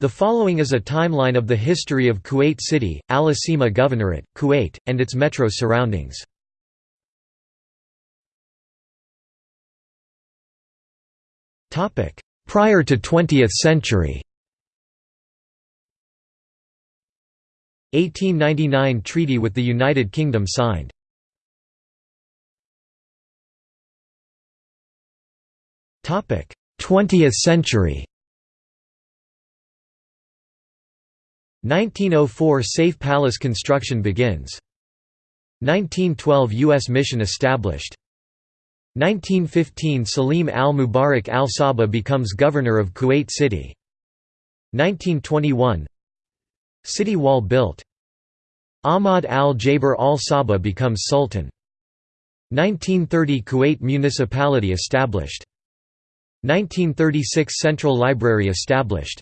The following is a timeline of the history of Kuwait City, Al Asima Governorate, Kuwait, and its metro surroundings. Prior to 20th century 1899 Treaty with the United Kingdom signed. Topic: 20th century. 1904 Seif Palace construction begins. 1912 U.S. mission established. 1915 Salim al-Mubarak al-Sabah becomes governor of Kuwait City. 1921 City wall built. Ahmad al-Jaber al-Sabah becomes sultan. 1930 Kuwait municipality established. 1936 Central Library established.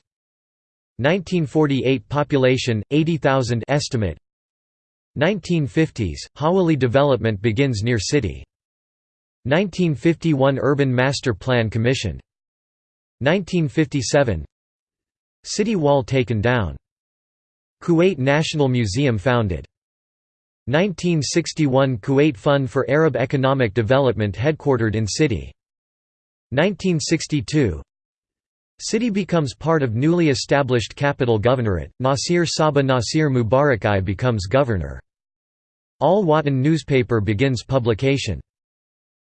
1948 Population 80,000 estimate. 1950s Hawali development begins near city. 1951 Urban Master Plan commissioned. 1957 City wall taken down. Kuwait National Museum founded. 1961 Kuwait Fund for Arab Economic Development headquartered in city. 1962 City becomes part of newly established capital governorate, Nasir Sabah Nasir Mubarakai becomes governor. Al Watan newspaper begins publication.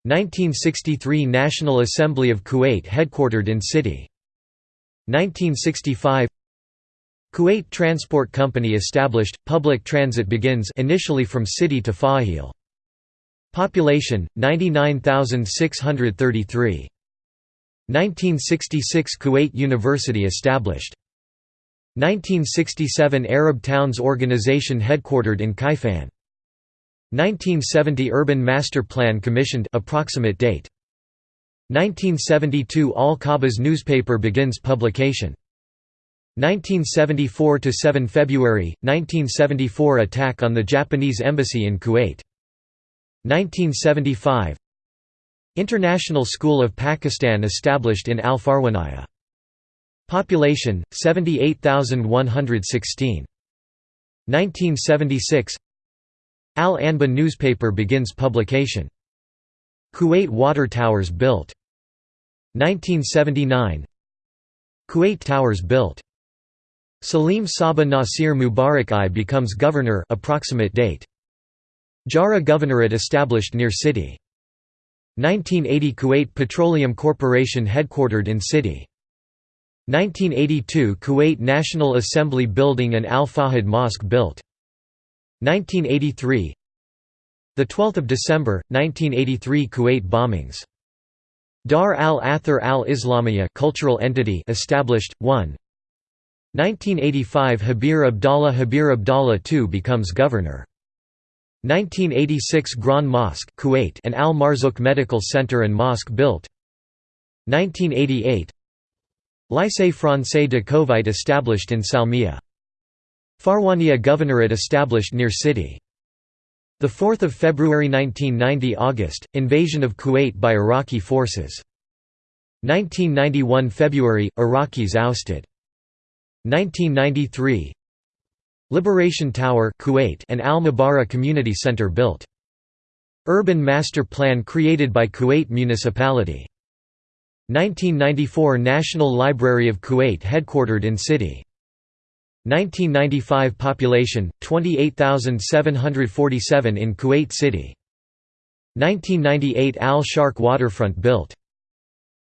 1963 National Assembly of Kuwait headquartered in city. 1965 Kuwait Transport Company established, public transit begins initially from city to Fahaheel. Population, 99,633. 1966 Kuwait University established. 1967 Arab Towns Organization headquartered in Kaifan. 1970 Urban Master Plan commissioned approximate date. 1972 Al Qabas newspaper begins publication. 1974–7 February, 1974 attack on the Japanese embassy in Kuwait. 1975 International School of Pakistan established in Al Farwaniyah. Population, 78,116. 1976 Al Anba newspaper begins publication. Kuwait Water Towers built. 1979 Kuwait Towers built. Salim Sabah Nasir Mubarak I becomes governor approximate date. Jahra Governorate established near city. 1980 Kuwait Petroleum Corporation headquartered in city. 1982 Kuwait National Assembly Building and Al Fahd Mosque built. 1983 The 12th of December 1983 Kuwait bombings. Dar al-Athar al-Islamiyya cultural entity established 1 1985 Habir Abdallah Habir Abdallah II becomes governor. 1986 Grand Mosque Kuwait and Al Marzouk Medical Center and Mosque built. 1988 Lycée Français de Kuwait established in Salmiya. Farwania Governorate established near city. 4 February 1990 August, invasion of Kuwait by Iraqi forces. 1991 February, Iraqis ousted. 1993 Liberation Tower Kuwait and Al Mubarak Community Center built. Urban Master Plan created by Kuwait Municipality. 1994 National Library of Kuwait headquartered in city. 1995 Population 28,747 in Kuwait City. 1998 Al Sharq waterfront built.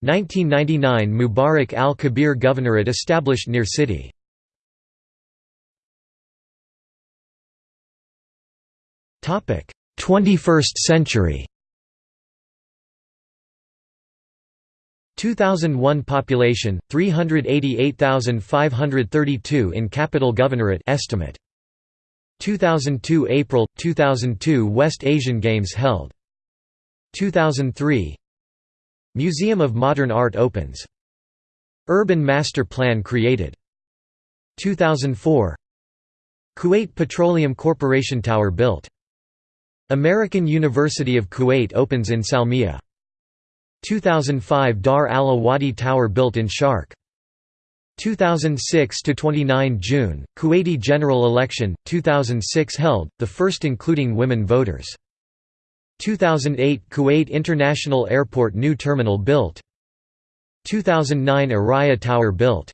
1999 Mubarak al-Kabir Governorate established near city. 21st century. 2001 population 388,532 in capital governorate estimate 2002 April 2002 West Asian Games held 2003 Museum of Modern Art opens. Urban Master Plan created. 2004 Kuwait Petroleum Corporation Tower built. American University of Kuwait opens in Salmiya. 2005 Dar al Awadi Tower built in Sharq. 2006 to 29 June Kuwaiti general election 2006 held the first including women voters 2008 Kuwait International Airport new terminal built 2009 Arraya Tower built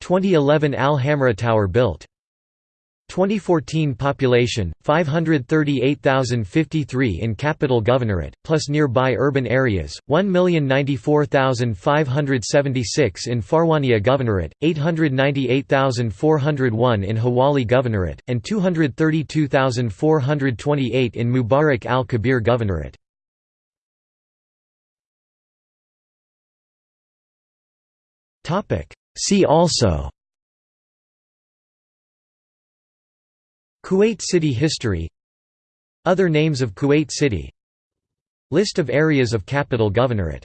2011 Al Hamra Tower built 2014 population 538,053 in capital governorate plus nearby urban areas 1,094,576 in Farwania governorate 898,401 in Hawali governorate and 232,428 in Mubarak al-Kabir governorate. See also Kuwait City history. Other names of Kuwait City. List of areas of capital governorate